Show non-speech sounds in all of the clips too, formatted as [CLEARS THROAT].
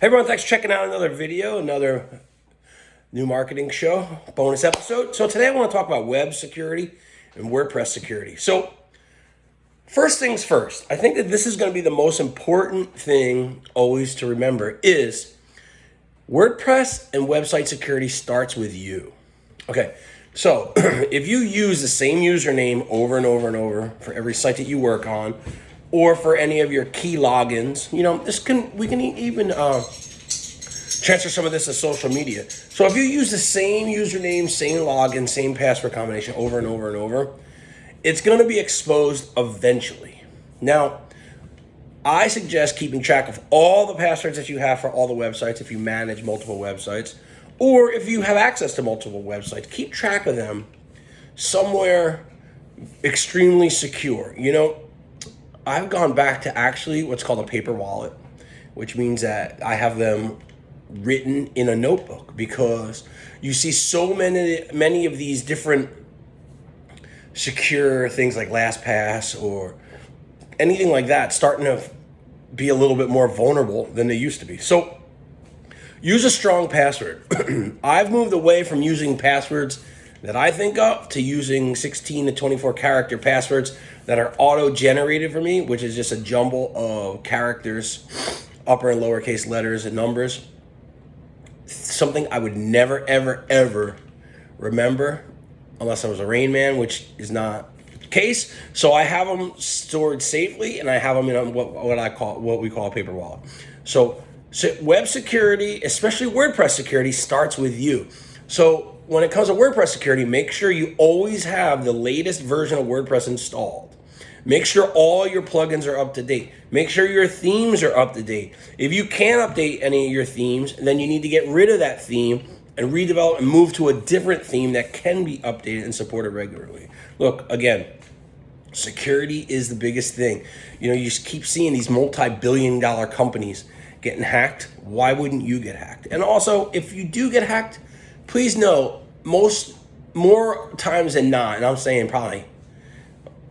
Hey everyone, thanks for checking out another video, another new marketing show, bonus episode. So today I want to talk about web security and WordPress security. So first things first, I think that this is going to be the most important thing always to remember is WordPress and website security starts with you. Okay, so [CLEARS THROAT] if you use the same username over and over and over for every site that you work on, or for any of your key logins, you know, this can we can even uh, transfer some of this to social media. So if you use the same username, same login, same password combination over and over and over, it's going to be exposed eventually. Now, I suggest keeping track of all the passwords that you have for all the websites if you manage multiple websites or if you have access to multiple websites, keep track of them somewhere extremely secure. You know, I've gone back to actually what's called a paper wallet, which means that I have them written in a notebook because you see so many many of these different secure things like LastPass or anything like that starting to be a little bit more vulnerable than they used to be. So Use a strong password. [CLEARS THROAT] I've moved away from using passwords that I think of to using 16 to 24 character passwords that are auto-generated for me, which is just a jumble of characters, upper and lowercase letters and numbers. Something I would never, ever, ever remember unless I was a Rain Man, which is not the case. So I have them stored safely and I have them in what, what I call, what we call a paper wallet. So so web security, especially WordPress security, starts with you. So when it comes to WordPress security, make sure you always have the latest version of WordPress installed. Make sure all your plugins are up to date. Make sure your themes are up to date. If you can't update any of your themes, then you need to get rid of that theme and redevelop and move to a different theme that can be updated and supported regularly. Look, again, security is the biggest thing. You know, you just keep seeing these multi-billion dollar companies getting hacked, why wouldn't you get hacked? And also, if you do get hacked, please know most more times than not, and I'm saying probably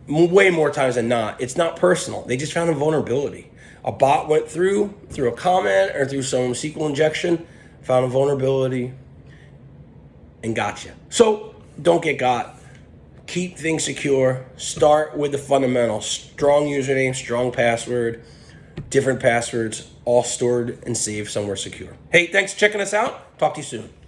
way more times than not, it's not personal. They just found a vulnerability. A bot went through, through a comment or through some SQL injection, found a vulnerability, and got you. So don't get got. Keep things secure. Start with the fundamentals. Strong username, strong password, different passwords, all stored and saved somewhere secure. Hey, thanks for checking us out. Talk to you soon.